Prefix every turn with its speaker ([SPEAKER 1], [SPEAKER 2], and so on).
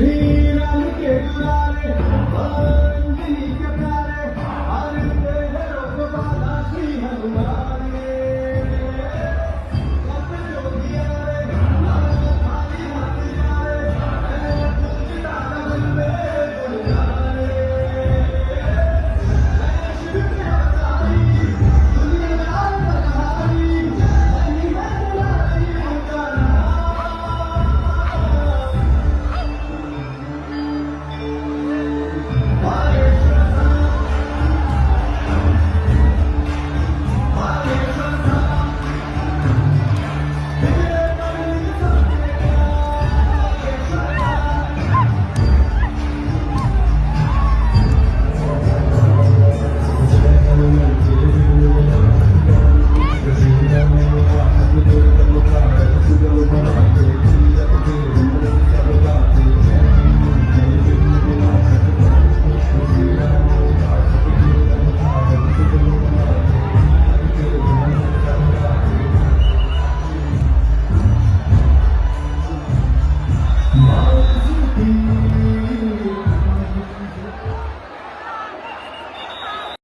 [SPEAKER 1] Mira lo que va